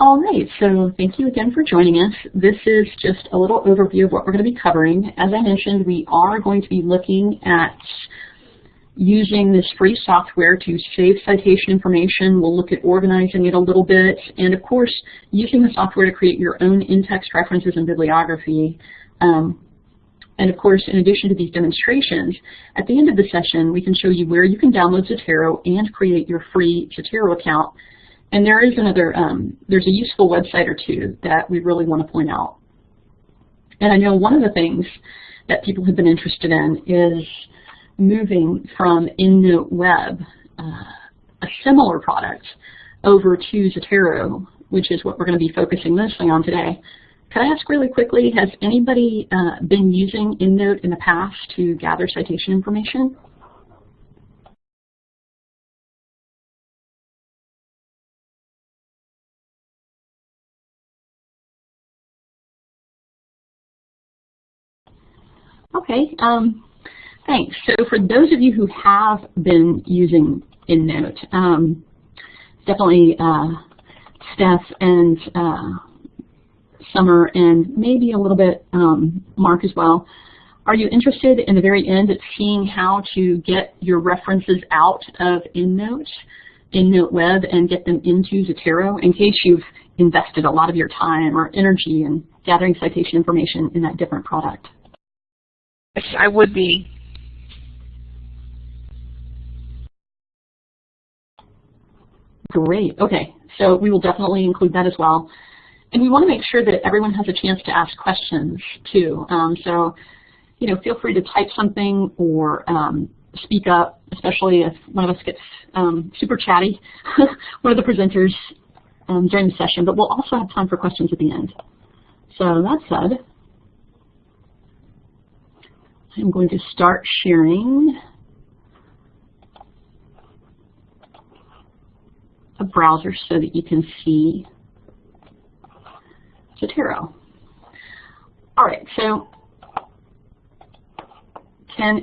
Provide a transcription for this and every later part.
All right, so thank you again for joining us. This is just a little overview of what we're going to be covering. As I mentioned, we are going to be looking at using this free software to save citation information. We'll look at organizing it a little bit, and of course, using the software to create your own in-text references and bibliography. Um, and of course, in addition to these demonstrations, at the end of the session, we can show you where you can download Zotero and create your free Zotero account and there is another, um, there's a useful website or two that we really want to point out. And I know one of the things that people have been interested in is moving from EndNote Web, uh, a similar product, over to Zotero, which is what we're going to be focusing mostly on today. Can I ask really quickly, has anybody uh, been using EndNote in the past to gather citation information? Okay, um, thanks. So for those of you who have been using EndNote, um, definitely uh, Steph and uh, Summer and maybe a little bit um, Mark as well, are you interested in the very end at seeing how to get your references out of EndNote, EndNote Web, and get them into Zotero in case you've invested a lot of your time or energy in gathering citation information in that different product? I would be. Great. Okay. So we will definitely include that as well. And we want to make sure that everyone has a chance to ask questions too. Um, so, you know, feel free to type something or um, speak up, especially if one of us gets um, super chatty, one of the presenters um, during the session. But we'll also have time for questions at the end. So that said, I'm going to start sharing a browser so that you can see Zotero. All right, so can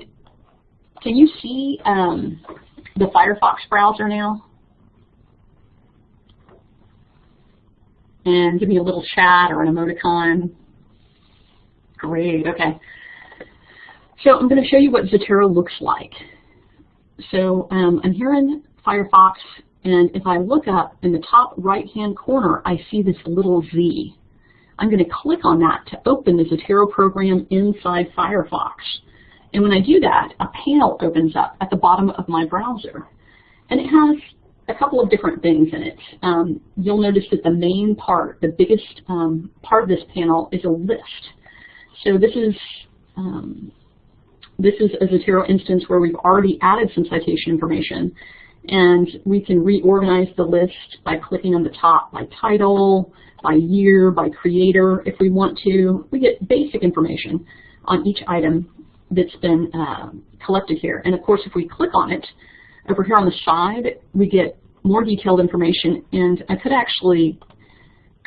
can you see um, the Firefox browser now? And give me a little chat or an emoticon. Great, okay. So I'm going to show you what Zotero looks like. So um, I'm here in Firefox, and if I look up in the top right-hand corner, I see this little Z. I'm going to click on that to open the Zotero program inside Firefox. And when I do that, a panel opens up at the bottom of my browser. And it has a couple of different things in it. Um, you'll notice that the main part, the biggest um, part of this panel is a list. So this is um, this is a Zotero instance where we've already added some citation information. And we can reorganize the list by clicking on the top by title, by year, by creator if we want to. We get basic information on each item that's been uh, collected here. And of course, if we click on it, over here on the side, we get more detailed information. And I could actually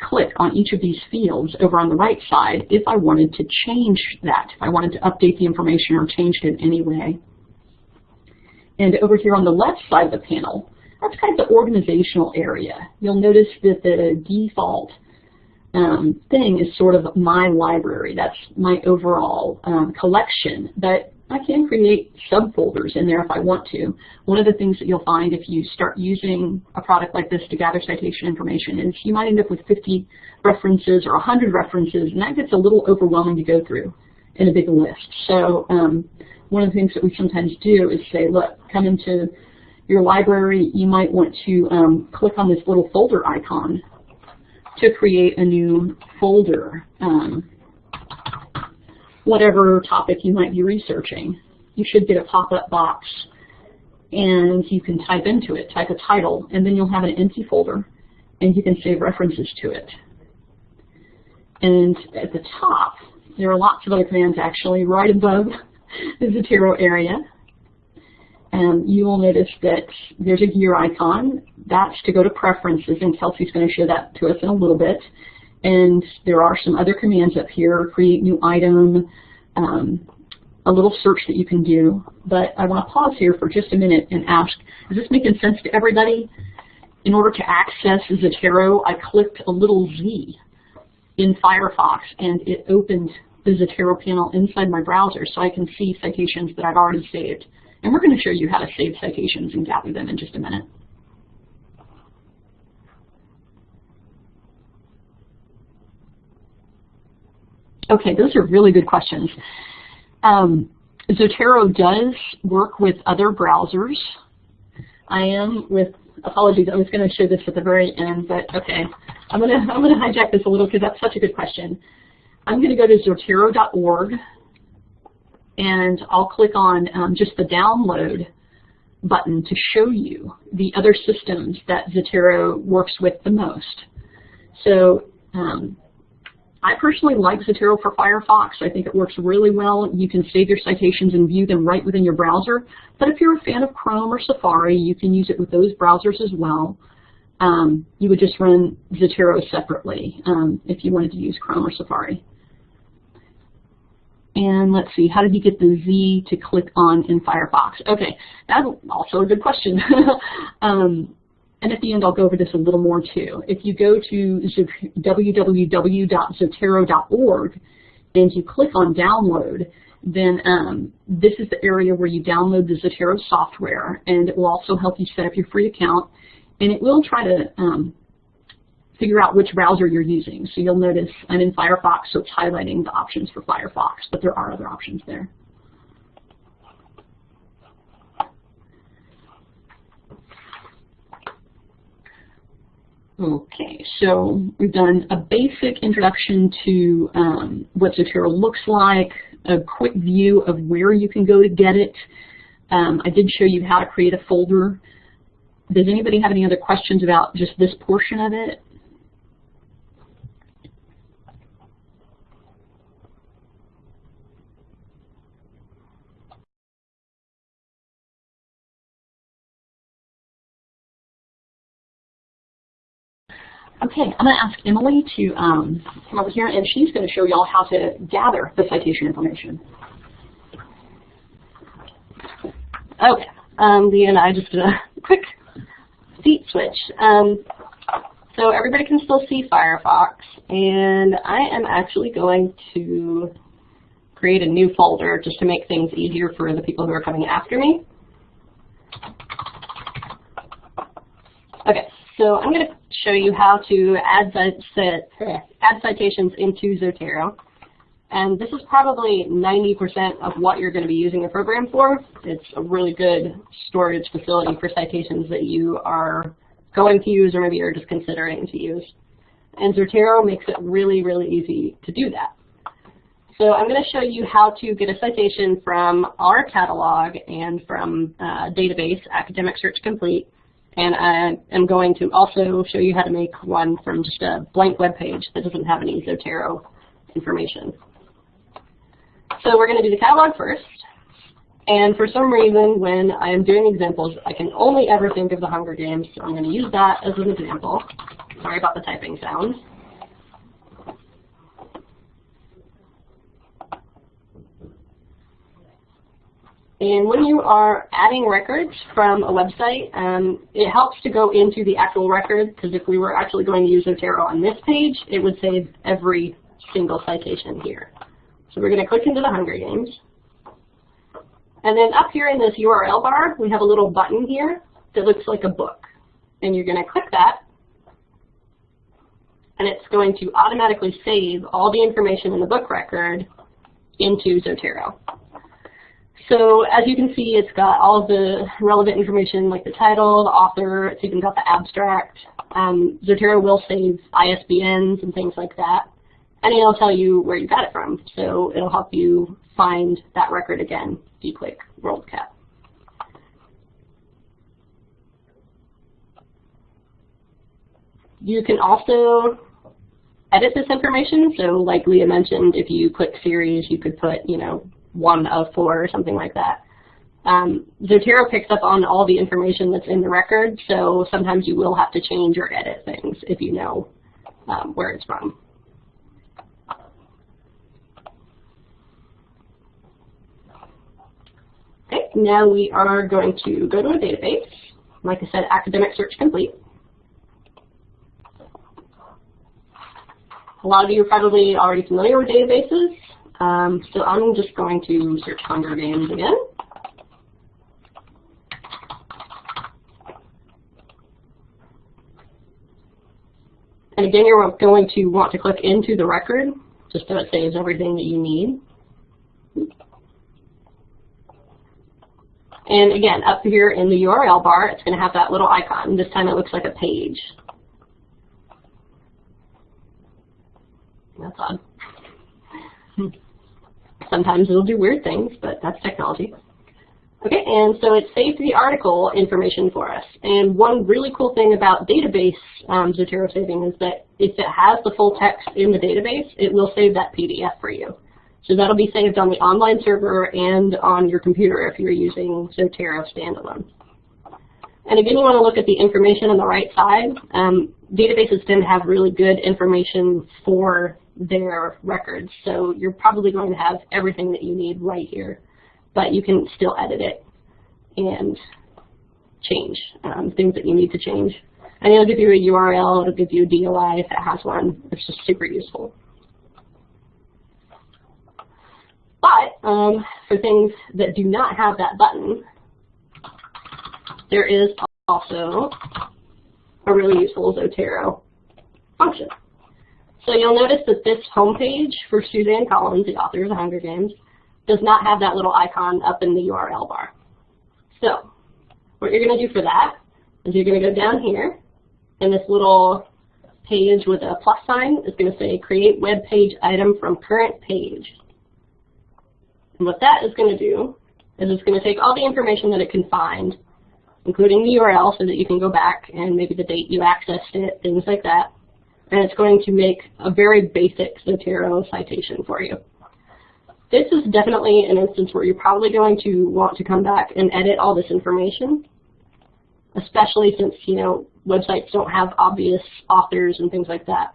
click on each of these fields over on the right side if I wanted to change that, if I wanted to update the information or change it in any way. And over here on the left side of the panel, that's kind of the organizational area. You'll notice that the default um, thing is sort of my library. That's my overall um, collection. But I can create subfolders in there if I want to. One of the things that you'll find if you start using a product like this to gather citation information is you might end up with 50 references or 100 references, and that gets a little overwhelming to go through in a big list. So um, one of the things that we sometimes do is say, look, come into your library, you might want to um, click on this little folder icon to create a new folder. Um, whatever topic you might be researching. You should get a pop-up box and you can type into it, type a title, and then you'll have an empty folder and you can save references to it. And at the top, there are lots of other commands actually right above the Zotero area. And you will notice that there's a gear icon. That's to go to preferences, and Kelsey's going to show that to us in a little bit. And there are some other commands up here, create new item, um, a little search that you can do. But I want to pause here for just a minute and ask, is this making sense to everybody? in order to access Zotero, I clicked a little Z in Firefox and it opened the Zotero panel inside my browser so I can see citations that I've already saved. And we're going to show you how to save citations and gather them in just a minute. Okay, those are really good questions. Um, Zotero does work with other browsers. I am with apologies. I was going to show this at the very end, but okay. I'm going to I'm going to hijack this a little because that's such a good question. I'm going to go to Zotero.org and I'll click on um, just the download button to show you the other systems that Zotero works with the most. So um, I personally like Zotero for Firefox. I think it works really well. You can save your citations and view them right within your browser. But if you're a fan of Chrome or Safari, you can use it with those browsers as well. Um, you would just run Zotero separately um, if you wanted to use Chrome or Safari. And let's see, how did you get the Z to click on in Firefox? Okay, that's also a good question. um, and at the end, I'll go over this a little more too. If you go to www.zotero.org and you click on download, then um, this is the area where you download the Zotero software, and it will also help you set up your free account. And it will try to um, figure out which browser you're using. So you'll notice I'm in Firefox, so it's highlighting the options for Firefox, but there are other options there. Okay, so we've done a basic introduction to um, what Zotero looks like, a quick view of where you can go to get it. Um, I did show you how to create a folder. Does anybody have any other questions about just this portion of it? Okay, I'm going to ask Emily to um, come over here, and she's going to show y'all how to gather the citation information. Okay, um, Leah and I just did a quick seat switch. Um, so everybody can still see Firefox, and I am actually going to create a new folder just to make things easier for the people who are coming after me. Okay, so I'm going to show you how to add, citations into Zotero. And this is probably 90% of what you're going to be using the program for. It's a really good storage facility for citations that you are going to use or maybe you're just considering to use. And Zotero makes it really, really easy to do that. So I'm going to show you how to get a citation from our catalog and from uh, database, Academic Search Complete, and I am going to also show you how to make one from just a blank web page that doesn't have any Zotero information. So we're going to do the catalog first. And for some reason, when I am doing examples, I can only ever think of the Hunger Games, so I'm going to use that as an example. Sorry about the typing sound. And when you are adding records from a website, um, it helps to go into the actual record because if we were actually going to use Zotero on this page, it would save every single citation here. So we're going to click into the Hunger Games. And then up here in this URL bar, we have a little button here that looks like a book. And you're going to click that, and it's going to automatically save all the information in the book record into Zotero. So as you can see, it's got all of the relevant information like the title, the author, it's even got the abstract. Um, Zotero will save ISBNs and things like that. And it'll tell you where you got it from. So it'll help you find that record again you WorldCat. You can also edit this information. So like Leah mentioned, if you click series, you could put, you know, one of four or something like that. Um, Zotero picks up on all the information that's in the record, so sometimes you will have to change or edit things if you know um, where it's from. Okay, now we are going to go to a database. Like I said, academic search complete. A lot of you are probably already familiar with databases um, so I'm just going to search Hunger Games again. And again, you're going to want to click into the record, just so it saves everything that you need. And again, up here in the URL bar, it's going to have that little icon. This time it looks like a page. That's odd. Sometimes it'll do weird things, but that's technology. Okay, and so it saves the article information for us. And one really cool thing about database um, Zotero saving is that if it has the full text in the database, it will save that PDF for you. So that'll be saved on the online server and on your computer if you're using Zotero standalone. And again, you want to look at the information on the right side. Um, databases tend to have really good information for their records, so you're probably going to have everything that you need right here but you can still edit it and change um, things that you need to change. And it'll give you a URL, it'll give you a DOI if it has one. It's just super useful. But um, for things that do not have that button, there is also a really useful Zotero function. So you'll notice that this homepage for Suzanne Collins, the author of The Hunger Games, does not have that little icon up in the URL bar. So what you're going to do for that is you're going to go down here, and this little page with a plus sign is going to say create web page item from current page. And what that is going to do is it's going to take all the information that it can find, including the URL so that you can go back and maybe the date you accessed it, things like that. And it's going to make a very basic Zotero citation for you. This is definitely an instance where you're probably going to want to come back and edit all this information, especially since, you know, websites don't have obvious authors and things like that.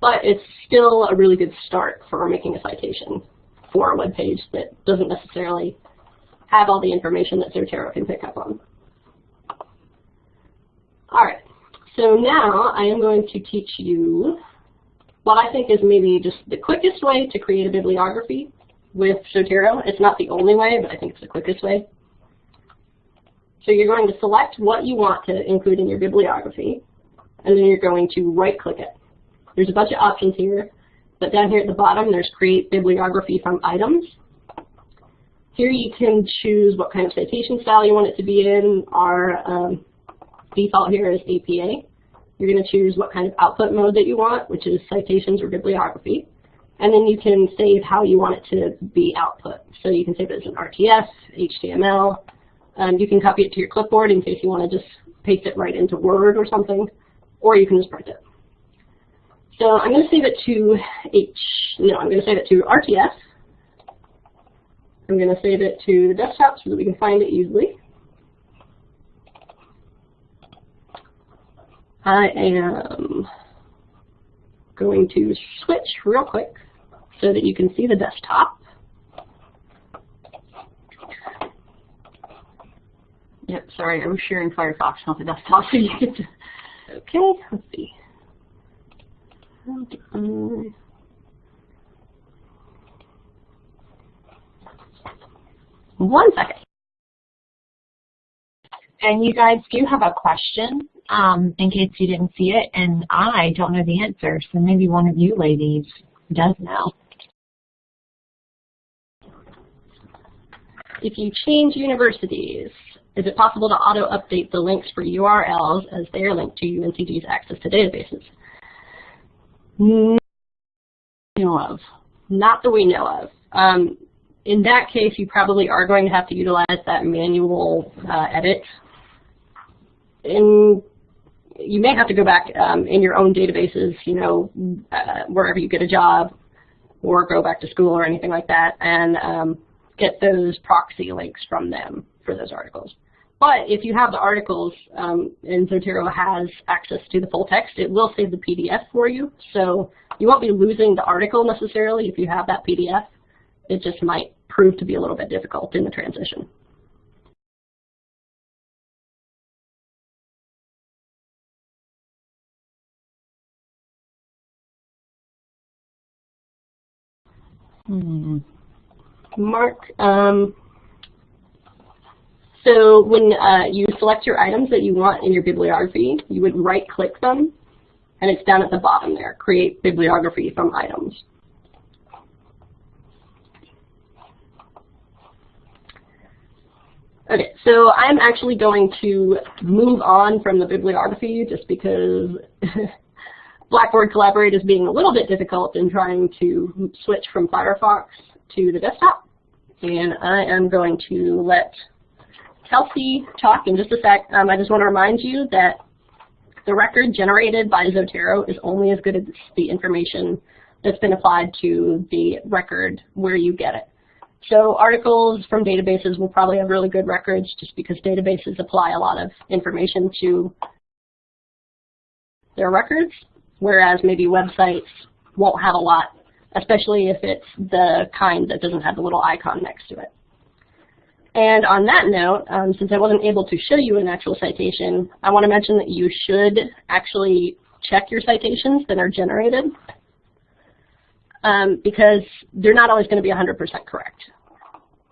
But it's still a really good start for making a citation for a web page that doesn't necessarily have all the information that Zotero can pick up on. All right, so now I am going to teach you what I think is maybe just the quickest way to create a bibliography with Zotero. It's not the only way, but I think it's the quickest way. So you're going to select what you want to include in your bibliography, and then you're going to right-click it. There's a bunch of options here, but down here at the bottom, there's Create Bibliography from Items. Here you can choose what kind of citation style you want it to be in. Our um, default here is APA. You're going to choose what kind of output mode that you want, which is citations or bibliography. And then you can save how you want it to be output. So you can save it as an RTF, HTML. Um, you can copy it to your clipboard in case you want to just paste it right into Word or something, or you can just print it. So I'm going to save it to H, no, I'm going to save it to RTF. I'm going to save it to the desktop so that we can find it easily. I am going to switch real quick so that you can see the desktop. Yep, sorry, I was sharing Firefox, not the desktop, so you get to... Okay, let's see. One second. And you guys do have a question um, in case you didn't see it, and I don't know the answer, so maybe one of you ladies does know. If you change universities, is it possible to auto-update the links for URLs as they are linked to UNCG's access to databases? No, of. Not that we know of. Um, in that case, you probably are going to have to utilize that manual uh, edit. In you may have to go back um, in your own databases, you know, uh, wherever you get a job or go back to school or anything like that and um, get those proxy links from them for those articles. But if you have the articles um, and Zotero has access to the full text, it will save the PDF for you. So you won't be losing the article necessarily if you have that PDF. It just might prove to be a little bit difficult in the transition. Hmm. Mark, um, so when uh, you select your items that you want in your bibliography, you would right-click them, and it's down at the bottom there, create bibliography from items. Okay, so I'm actually going to move on from the bibliography just because Blackboard Collaborate is being a little bit difficult in trying to switch from Firefox to the desktop. And I am going to let Kelsey talk in just a sec. Um, I just want to remind you that the record generated by Zotero is only as good as the information that's been applied to the record where you get it. So articles from databases will probably have really good records just because databases apply a lot of information to their records, whereas maybe websites won't have a lot, especially if it's the kind that doesn't have the little icon next to it. And on that note, um, since I wasn't able to show you an actual citation, I want to mention that you should actually check your citations that are generated um, because they're not always going to be 100% correct.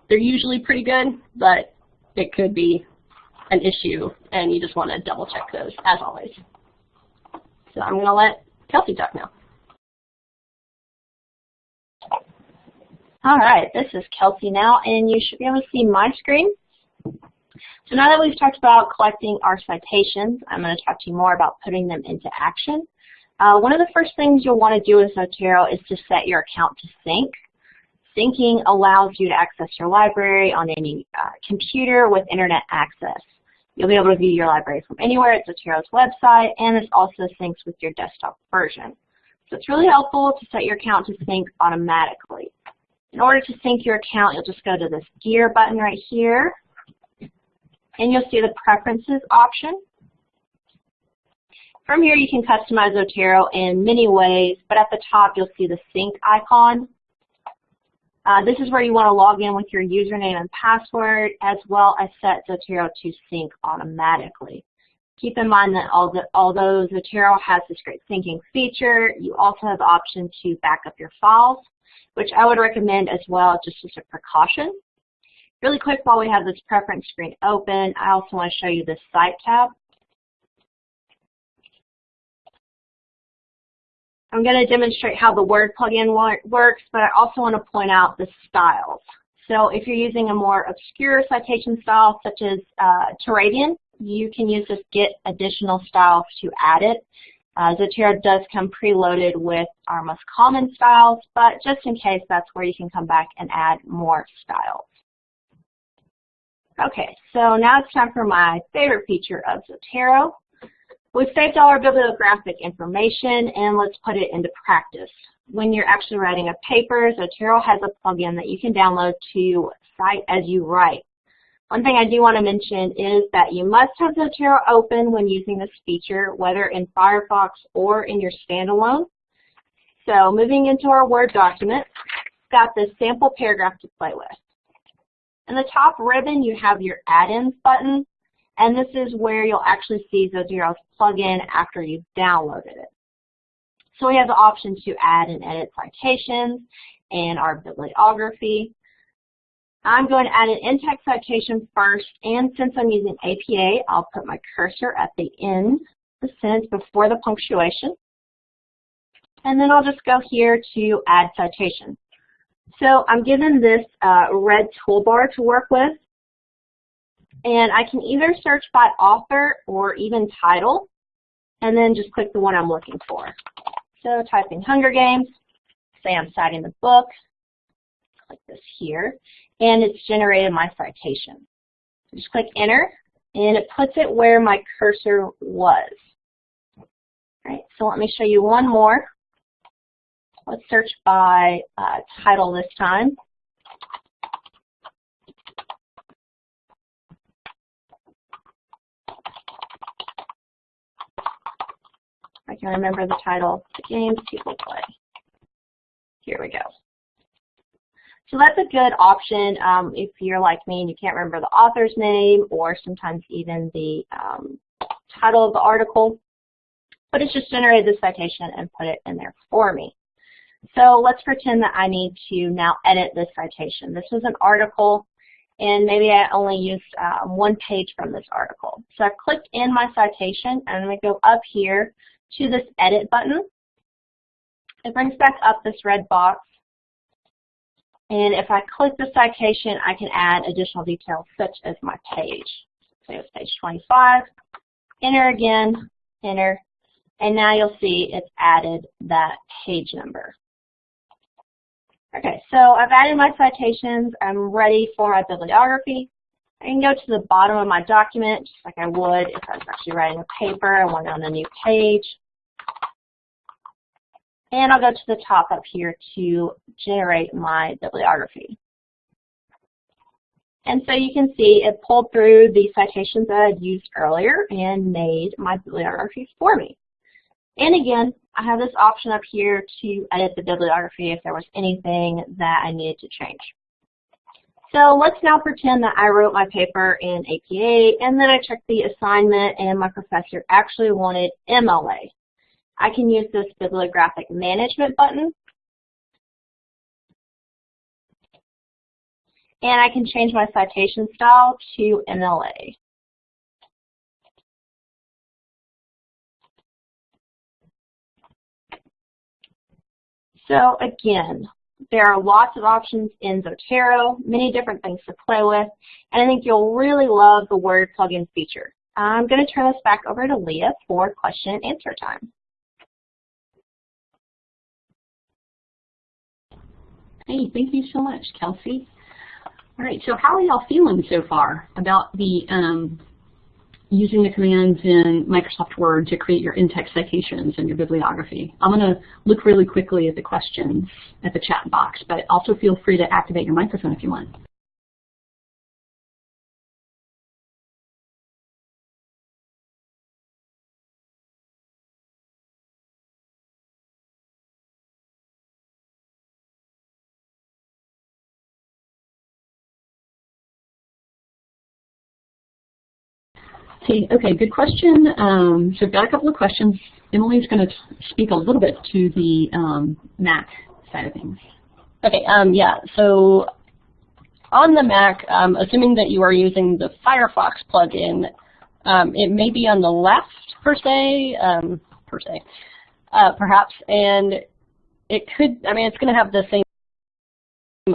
They're usually pretty good, but it could be an issue, and you just want to double check those, as always. So I'm going to let Kelsey talk now. All right, this is Kelsey now, and you should be able to see my screen. So now that we've talked about collecting our citations, I'm going to talk to you more about putting them into action. Uh, one of the first things you'll want to do with Zotero is to set your account to sync. Syncing allows you to access your library on any uh, computer with internet access. You'll be able to view your library from anywhere at Zotero's website, and this also syncs with your desktop version. So it's really helpful to set your account to sync automatically. In order to sync your account, you'll just go to this gear button right here, and you'll see the preferences option. From here, you can customize Zotero in many ways, but at the top, you'll see the sync icon. Uh, this is where you want to log in with your username and password, as well as set Zotero to sync automatically. Keep in mind that although Zotero has this great syncing feature, you also have the option to back up your files which I would recommend as well just as a precaution. Really quick while we have this preference screen open, I also want to show you the Site tab. I'm going to demonstrate how the Word plugin works, but I also want to point out the styles. So if you're using a more obscure citation style such as uh, Turabian, you can use this get additional styles to add it. Uh, Zotero does come preloaded with our most common styles, but just in case, that's where you can come back and add more styles. Okay, so now it's time for my favorite feature of Zotero. We've saved all our bibliographic information, and let's put it into practice. When you're actually writing a paper, Zotero has a plugin that you can download to cite as you write. One thing I do want to mention is that you must have Zotero open when using this feature, whether in Firefox or in your standalone. So moving into our Word document, got this sample paragraph to play with. In the top ribbon, you have your add-ins button, and this is where you'll actually see Zotero's plugin after you've downloaded it. So we have the option to add and edit citations and our bibliography. I'm going to add an in-text citation first, and since I'm using APA, I'll put my cursor at the end of the sentence before the punctuation. And then I'll just go here to add citation. So I'm given this uh, red toolbar to work with, and I can either search by author or even title, and then just click the one I'm looking for. So typing Hunger Games, say I'm citing the book, click this here, and it's generated my citation. Just click enter, and it puts it where my cursor was. All right, so let me show you one more. Let's search by uh, title this time. I can remember the title, the games people play. Here we go. So that's a good option um, if you're like me and you can't remember the author's name or sometimes even the um, title of the article. But it's just generated the citation and put it in there for me. So let's pretend that I need to now edit this citation. This was an article, and maybe I only used um, one page from this article. So I clicked in my citation, and I'm going to go up here to this Edit button. It brings back up this red box. And if I click the citation, I can add additional details such as my page. Say it's page 25. Enter again, enter, and now you'll see it's added that page number. Okay, so I've added my citations. I'm ready for my bibliography. I can go to the bottom of my document, just like I would if I was actually writing a paper. I want it on a new page. And I'll go to the top up here to generate my bibliography. And so you can see it pulled through the citations that I'd used earlier and made my bibliography for me. And again, I have this option up here to edit the bibliography if there was anything that I needed to change. So let's now pretend that I wrote my paper in APA and then I checked the assignment and my professor actually wanted MLA. I can use this bibliographic management button and I can change my citation style to MLA. So again, there are lots of options in Zotero, many different things to play with, and I think you'll really love the Word plugin feature. I'm going to turn this back over to Leah for question and answer time. Hey, thank you so much, Kelsey. All right, so how are y'all feeling so far about the um, using the commands in Microsoft Word to create your in-text citations and your bibliography. I'm going to look really quickly at the questions at the chat box, but also feel free to activate your microphone if you want. Okay, good question. Um, so I've got a couple of questions. Emily's going to speak a little bit to the um, Mac side of things. Okay, um, yeah, so on the Mac, um, assuming that you are using the Firefox plugin, um, it may be on the left per se, um, per se, uh, perhaps, and it could, I mean, it's going to have the same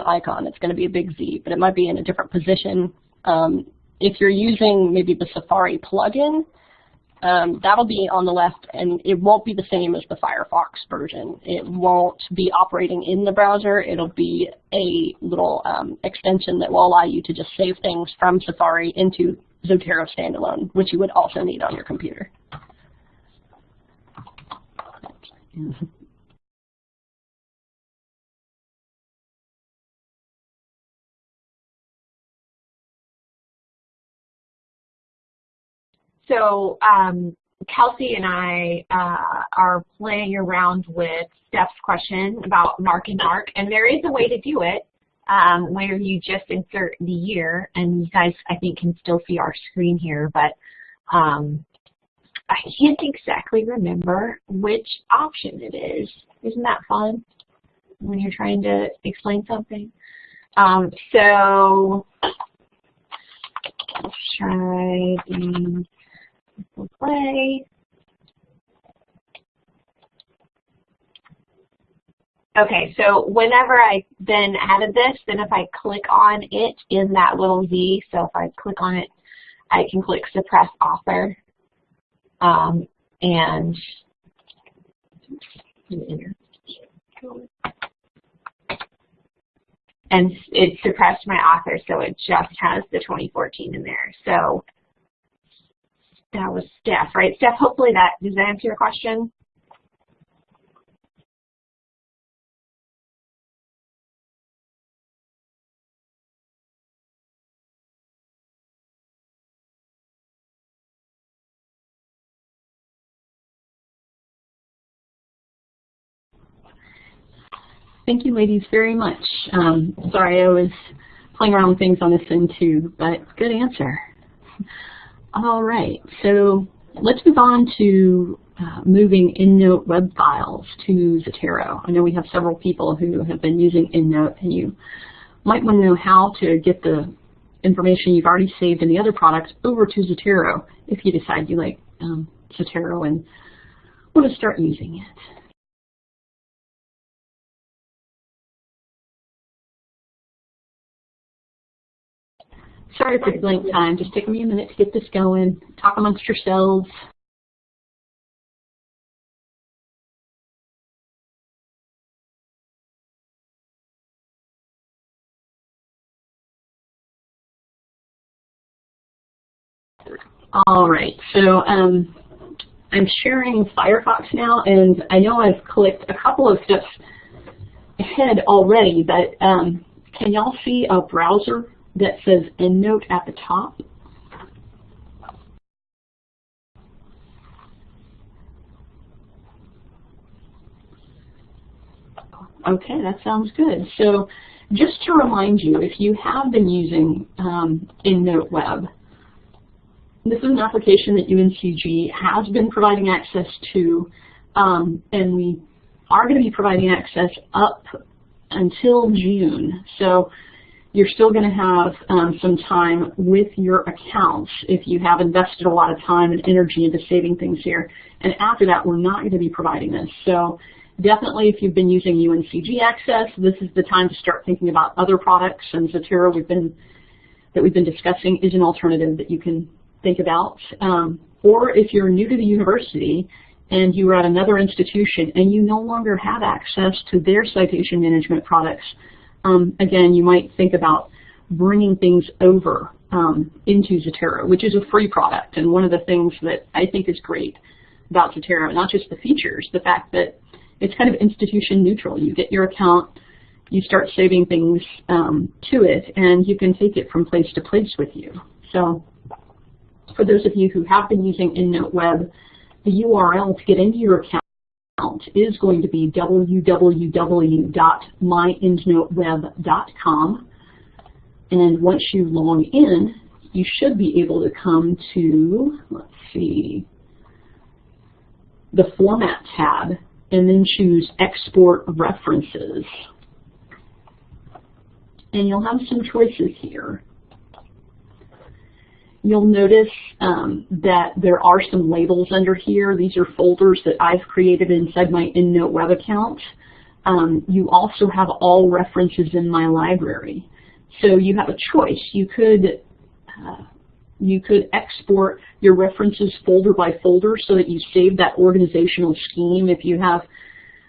icon. It's going to be a big Z, but it might be in a different position. Um, if you're using maybe the Safari plugin, um, that'll be on the left and it won't be the same as the Firefox version. It won't be operating in the browser. It'll be a little um, extension that will allow you to just save things from Safari into Zotero standalone, which you would also need on your computer. So um, Kelsey and I uh, are playing around with Steph's question about mark and mark, and there is a way to do it um, where you just insert the year, and you guys, I think, can still see our screen here, but um, I can't exactly remember which option it is. Isn't that fun when you're trying to explain something? Um, so let's try the play. Okay, so whenever I then added this, then if I click on it in that little Z, so if I click on it, I can click suppress author um, and and it suppressed my author, so it just has the 2014 in there. So that was Steph, right? Steph, hopefully that, does that answer your question? Thank you, ladies, very much. Um, sorry, I was playing around with things on this end too, but good answer. All right, so let's move on to uh, moving EndNote web files to Zotero. I know we have several people who have been using EndNote, and you might want to know how to get the information you've already saved in the other products over to Zotero if you decide you like um, Zotero and want to start using it. Sorry for the blank time. Just take me a minute to get this going. Talk amongst yourselves. All right, so um, I'm sharing Firefox now, and I know I've clicked a couple of steps ahead already, but um, can y'all see a browser that says EndNote at the top? Okay, that sounds good. So just to remind you, if you have been using um, EndNote Web, this is an application that UNCG has been providing access to, um, and we are going to be providing access up until June. So you're still going to have um, some time with your accounts if you have invested a lot of time and energy into saving things here. And after that, we're not going to be providing this. So definitely if you've been using UNCG Access, this is the time to start thinking about other products. And Zotero we've been, that we've been discussing is an alternative that you can think about. Um, or if you're new to the university and you are at another institution and you no longer have access to their citation management products, um, again, you might think about bringing things over um, into Zotero, which is a free product. And one of the things that I think is great about Zotero, not just the features, the fact that it's kind of institution neutral. You get your account, you start saving things um, to it, and you can take it from place to place with you. So for those of you who have been using EndNote Web, the URL to get into your account is going to be www.myendnoteweb.com. And once you log in, you should be able to come to, let's see, the Format tab, and then choose Export References. And you'll have some choices here you'll notice um, that there are some labels under here. These are folders that I've created inside my EndNote web account. Um, you also have all references in my library. So you have a choice. You could uh, you could export your references folder by folder so that you save that organizational scheme if you have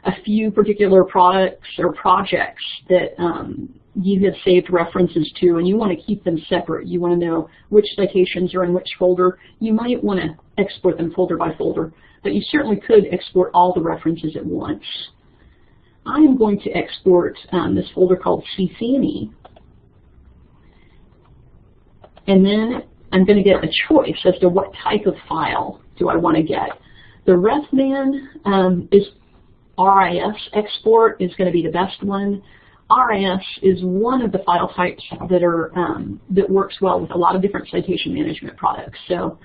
a few particular products or projects that um, you have saved references to and you want to keep them separate. You want to know which citations are in which folder. You might want to export them folder by folder, but you certainly could export all the references at once. I am going to export um, this folder called CC&E, and then I'm going to get a choice as to what type of file do I want to get. The RefMan um, is RIS export is going to be the best one. RIS is one of the file types that are um, that works well with a lot of different citation management products. So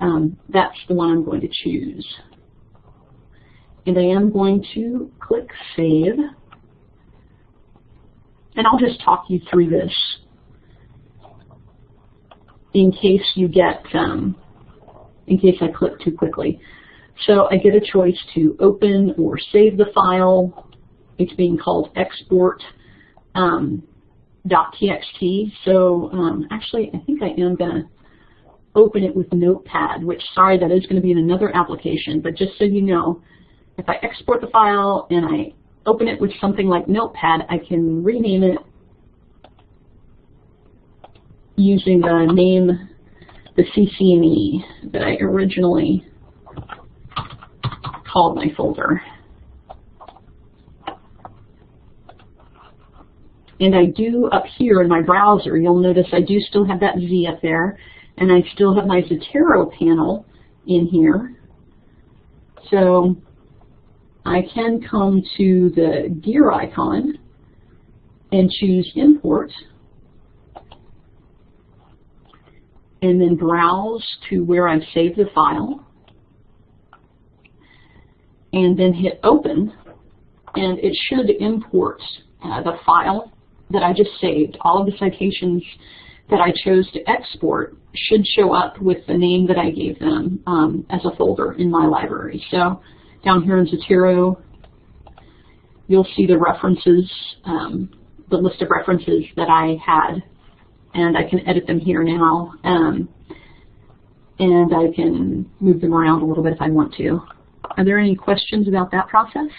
um, that's the one I'm going to choose. And I am going to click Save. And I'll just talk you through this in case you get, um, in case I click too quickly. So I get a choice to open or save the file. It's being called export um, .txt. So um, actually, I think I am going to open it with Notepad, which, sorry, that is going to be in another application. But just so you know, if I export the file and I open it with something like Notepad, I can rename it using the name, the CC&E that I originally called my folder. And I do up here in my browser, you'll notice I do still have that Z up there, and I still have my Zotero panel in here. So I can come to the gear icon and choose import. And then browse to where I've saved the file. and then hit open, and it should import uh, the file that I just saved. All of the citations that I chose to export should show up with the name that I gave them um, as a folder in my library. So down here in Zotero, you'll see the references, um, the list of references that I had, and I can edit them here now. Um, and I can move them around a little bit if I want to. Are there any questions about that process?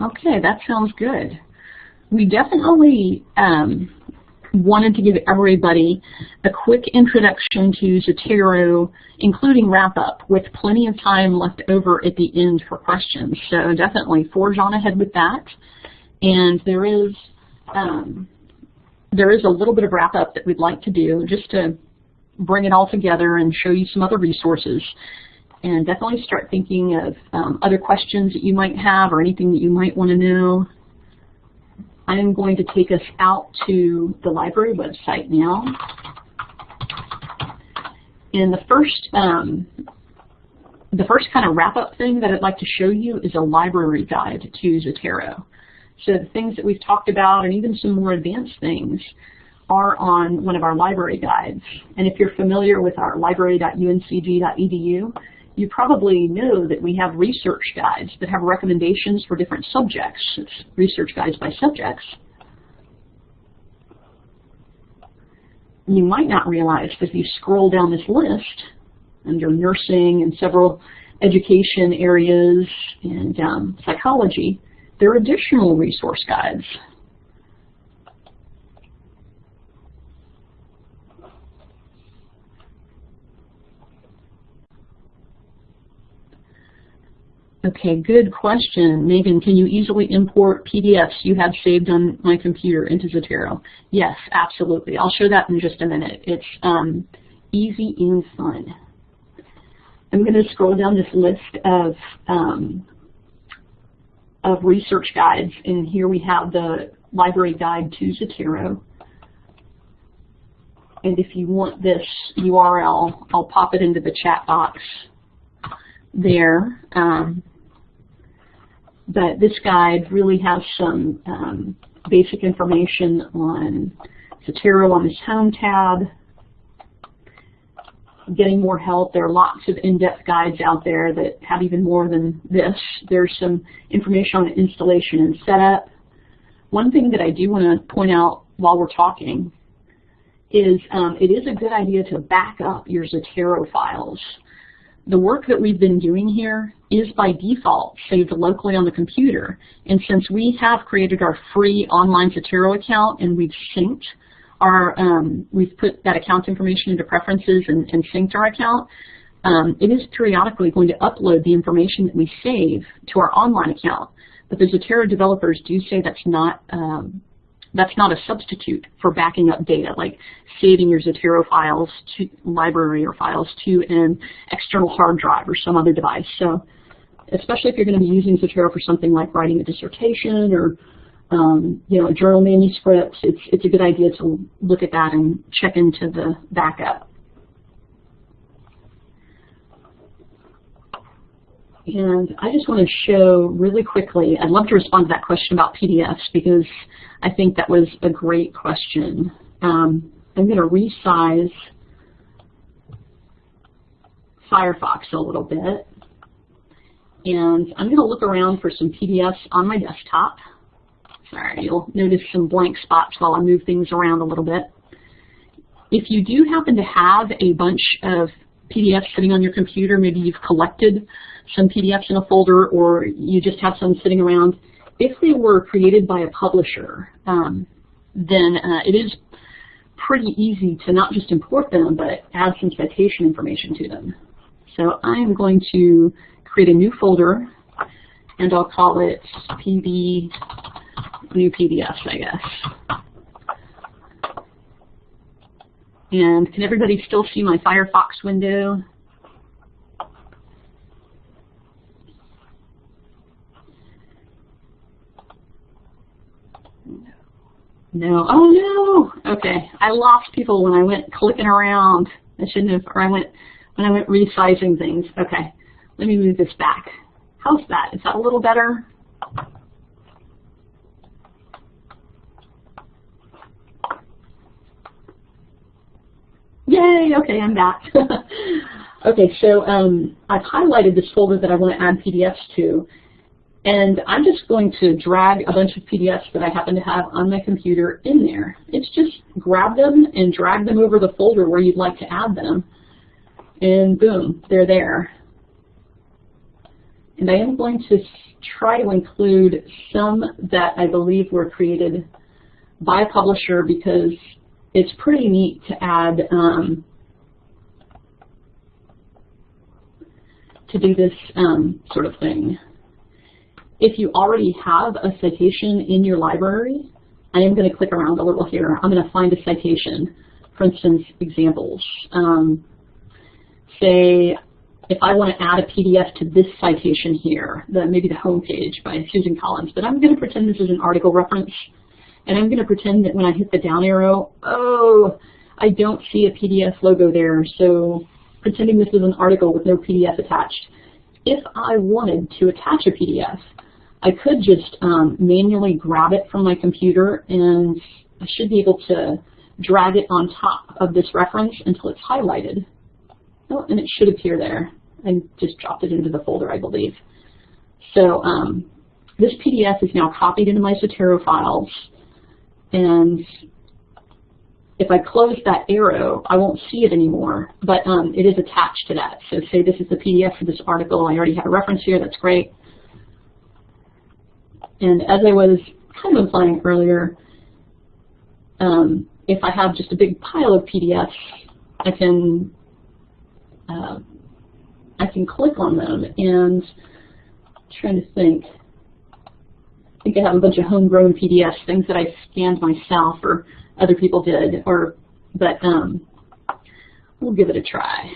Okay, that sounds good. We definitely um, wanted to give everybody a quick introduction to Zotero, including wrap-up, with plenty of time left over at the end for questions. So definitely forge on ahead with that. And there is um, there is a little bit of wrap-up that we'd like to do just to bring it all together and show you some other resources and definitely start thinking of um, other questions that you might have or anything that you might want to know. I am going to take us out to the library website now. And the first, um, the first kind of wrap-up thing that I'd like to show you is a library guide to Zotero. So the things that we've talked about and even some more advanced things are on one of our library guides. And if you're familiar with our library.uncg.edu, you probably know that we have research guides that have recommendations for different subjects. It's research guides by subjects. You might not realize that if you scroll down this list under nursing and several education areas and um, psychology, there are additional resource guides Okay, good question. Megan, can you easily import PDFs you have saved on my computer into Zotero? Yes, absolutely. I'll show that in just a minute. It's um, easy and fun. I'm going to scroll down this list of um, of research guides, and here we have the library guide to Zotero. And if you want this URL, I'll pop it into the chat box there. Um, but this guide really has some um, basic information on Zotero on this Home tab, getting more help. There are lots of in-depth guides out there that have even more than this. There's some information on installation and setup. One thing that I do want to point out while we're talking is um, it is a good idea to back up your Zotero files the work that we've been doing here is by default saved locally on the computer. And since we have created our free online Zotero account and we've synced our, um, we've put that account information into preferences and, and synced our account, um, it is periodically going to upload the information that we save to our online account. But the Zotero developers do say that's not um, that's not a substitute for backing up data, like saving your Zotero files to library or files to an external hard drive or some other device. So especially if you're going to be using Zotero for something like writing a dissertation or um, you know, a journal manuscript, it's, it's a good idea to look at that and check into the backup. And I just want to show really quickly, I'd love to respond to that question about PDFs because I think that was a great question. Um, I'm going to resize Firefox a little bit. And I'm going to look around for some PDFs on my desktop. Sorry, you'll notice some blank spots while I move things around a little bit. If you do happen to have a bunch of PDFs sitting on your computer, maybe you've collected some PDFs in a folder or you just have some sitting around, if they were created by a publisher, um, then uh, it is pretty easy to not just import them, but add some citation information to them. So I'm going to create a new folder, and I'll call it PB new PDFs, I guess. And can everybody still see my Firefox window? No. Oh no. Okay. I lost people when I went clicking around. I shouldn't have. Or I went when I went resizing things. Okay. Let me move this back. How's that? Is that a little better? Yay, okay, I'm back. okay, so um, I've highlighted this folder that I want to add PDFs to, and I'm just going to drag a bunch of PDFs that I happen to have on my computer in there. It's just grab them and drag them over the folder where you'd like to add them, and boom, they're there. And I am going to try to include some that I believe were created by a publisher because it's pretty neat to add um, to do this um, sort of thing. If you already have a citation in your library, I am going to click around a little here. I'm going to find a citation, for instance, examples. Um, say, if I want to add a PDF to this citation here, the, maybe the home page by Susan Collins, but I'm going to pretend this is an article reference and I'm going to pretend that when I hit the down arrow, oh, I don't see a PDF logo there, so pretending this is an article with no PDF attached. If I wanted to attach a PDF, I could just um, manually grab it from my computer and I should be able to drag it on top of this reference until it's highlighted. Oh, and it should appear there. I just dropped it into the folder, I believe. So um, this PDF is now copied into my Zotero files. And if I close that arrow, I won't see it anymore, but um, it is attached to that. So say this is the PDF for this article. I already have a reference here. That's great. And as I was kind of implying earlier, um, if I have just a big pile of PDFs, I can uh, I can click on them and I'm trying to think. I think I have a bunch of homegrown PDFs, things that I scanned myself or other people did, or but um, we'll give it a try.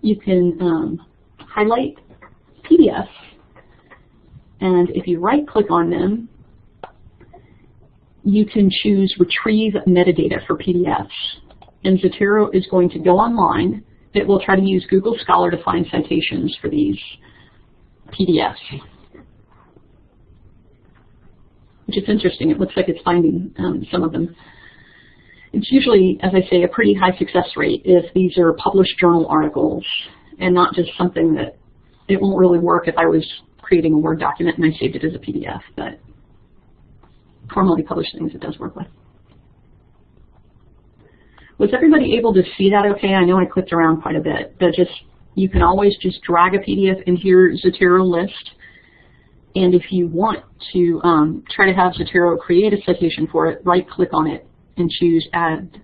You can um, highlight PDFs, and if you right-click on them, you can choose Retrieve Metadata for PDFs. And Zotero is going to go online. It will try to use Google Scholar to find citations for these PDFs which is interesting. It looks like it's finding um, some of them. It's usually, as I say, a pretty high success rate if these are published journal articles and not just something that it won't really work if I was creating a Word document and I saved it as a PDF, but formally published things it does work with. Was everybody able to see that okay? I know I clicked around quite a bit, but just you can always just drag a PDF into your Zotero list and if you want to um, try to have Zotero create a citation for it, right-click on it and choose Add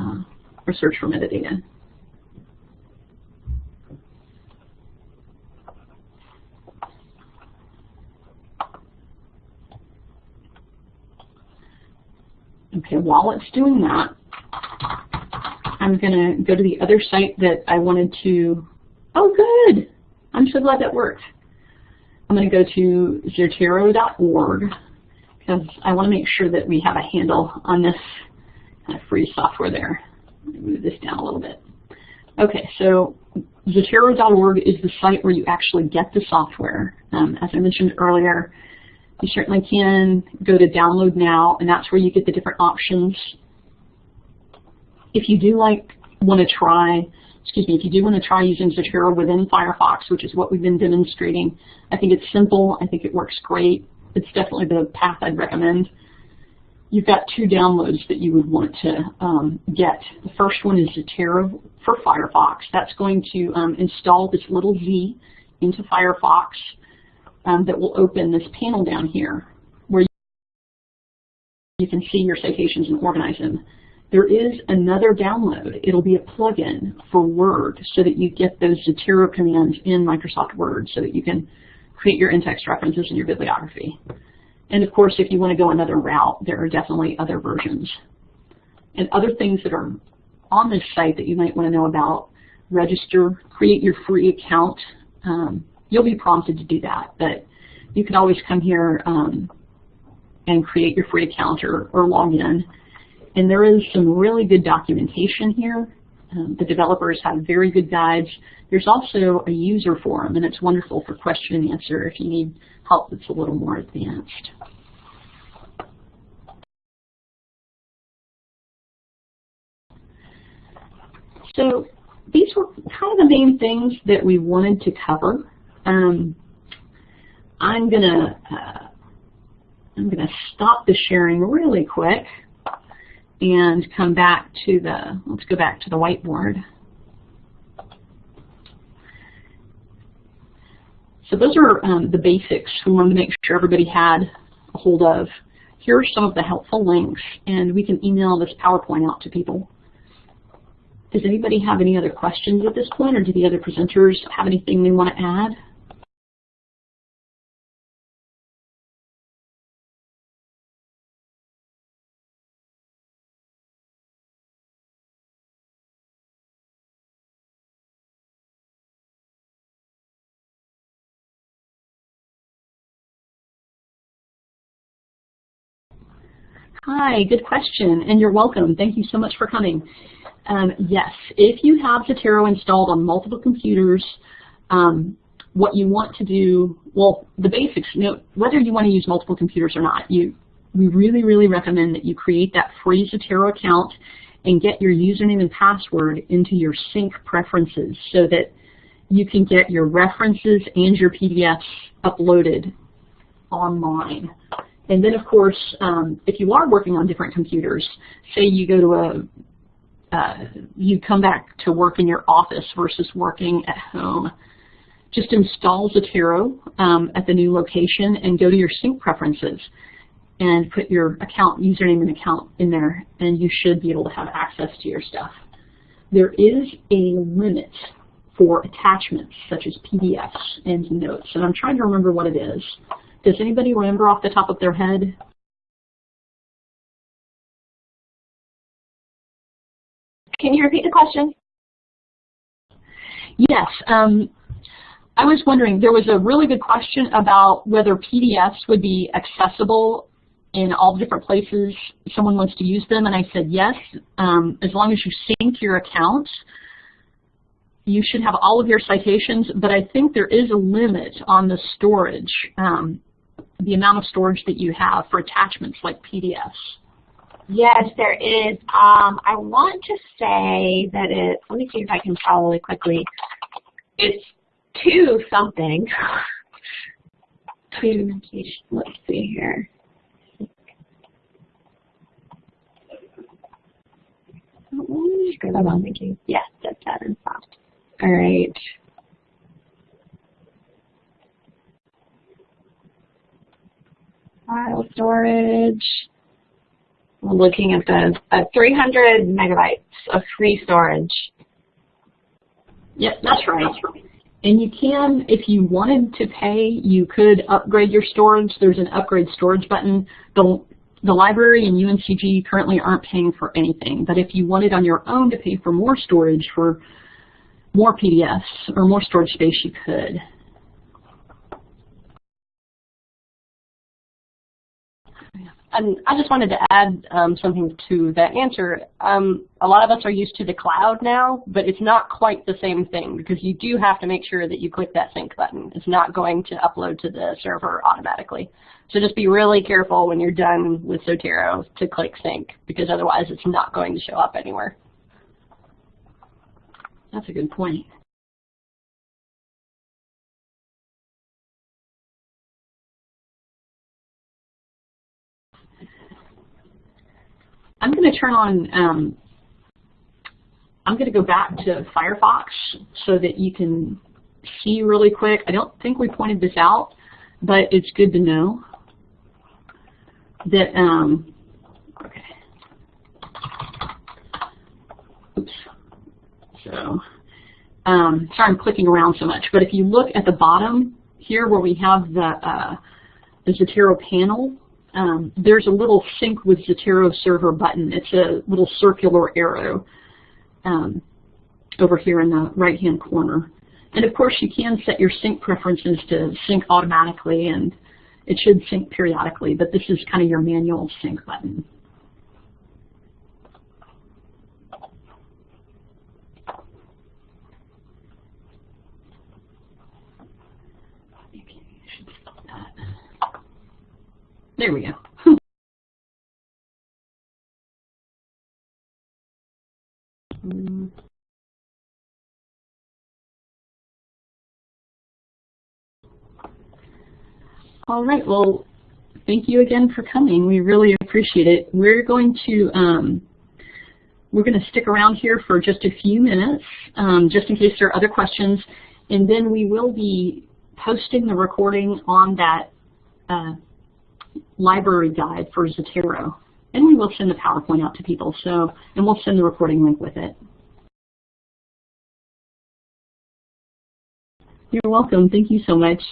uh, or Search for Metadata. Okay, while it's doing that, I'm going to go to the other site that I wanted to, oh good, I'm so glad that worked. I'm going to go to zotero.org because I want to make sure that we have a handle on this kind of free software there. move this down a little bit. Okay, so Zotero.org is the site where you actually get the software. Um, as I mentioned earlier, you certainly can go to download now, and that's where you get the different options. If you do like want to try excuse me, if you do want to try using Zotero within Firefox, which is what we've been demonstrating, I think it's simple. I think it works great. It's definitely the path I'd recommend. You've got two downloads that you would want to um, get. The first one is Zotero for Firefox. That's going to um, install this little Z into Firefox um, that will open this panel down here where you can see your citations and organize them. There is another download. It'll be a plugin for Word so that you get those Zotero commands in Microsoft Word so that you can create your in-text references and your bibliography. And of course, if you want to go another route, there are definitely other versions. And other things that are on this site that you might want to know about. Register, create your free account. Um, you'll be prompted to do that, but you can always come here um, and create your free account or, or log in. And there is some really good documentation here. Um, the developers have very good guides. There's also a user forum, and it's wonderful for question and answer if you need help that's a little more advanced. So these were kind of the main things that we wanted to cover. Um, I'm gonna uh, I'm gonna stop the sharing really quick and come back to the let's go back to the whiteboard. So those are um, the basics we wanted to make sure everybody had a hold of. Here are some of the helpful links, and we can email this PowerPoint out to people. Does anybody have any other questions at this point, or do the other presenters have anything they want to add? Hi, good question, and you're welcome. Thank you so much for coming. Um, yes, if you have Zotero installed on multiple computers, um, what you want to do, well, the basics, you know, whether you want to use multiple computers or not, you, we really, really recommend that you create that free Zotero account and get your username and password into your sync preferences so that you can get your references and your PDFs uploaded online. And then, of course, um, if you are working on different computers, say you go to a, uh, you come back to work in your office versus working at home, just install Zotero um, at the new location and go to your sync preferences and put your account username and account in there, and you should be able to have access to your stuff. There is a limit for attachments such as PDFs and notes, and I'm trying to remember what it is. Does anybody remember off the top of their head? Can you repeat the question? Yes. Um, I was wondering, there was a really good question about whether PDFs would be accessible in all the different places someone wants to use them, and I said yes, um, as long as you sync your accounts, you should have all of your citations, but I think there is a limit on the storage. Um, the amount of storage that you have for attachments like PDFs? Yes, there is. Um, I want to say that it, let me see if I can follow it quickly. It's two something. two, let's see here. Yes, that's that and soft. All right. File storage. I'm looking at the uh, 300 megabytes of free storage. Yep, that's right. And you can, if you wanted to pay, you could upgrade your storage. There's an upgrade storage button. The, the library and UNCG currently aren't paying for anything, but if you wanted on your own to pay for more storage for more PDFs or more storage space, you could. And I just wanted to add um, something to that answer. Um, a lot of us are used to the cloud now, but it's not quite the same thing because you do have to make sure that you click that sync button. It's not going to upload to the server automatically. So just be really careful when you're done with Zotero to click sync because otherwise it's not going to show up anywhere. That's a good point. I'm going to turn on, um, I'm going to go back to Firefox so that you can see really quick. I don't think we pointed this out, but it's good to know that, um, okay. Oops. So, um, sorry I'm clicking around so much, but if you look at the bottom here where we have the, uh, the Zotero panel, um, there's a little sync with Zotero server button. It's a little circular arrow. um, over here in the right-hand corner. And of course, you can set your sync preferences to sync automatically, and it should sync periodically, but this is kind of your manual sync button. There we go. All right, well, thank you again for coming. We really appreciate it. We're going to um, we're going to stick around here for just a few minutes, um, just in case there are other questions, and then we will be posting the recording on that uh, library guide for Zotero. And we will send the PowerPoint out to people, so and we'll send the recording link with it. You're welcome. Thank you so much.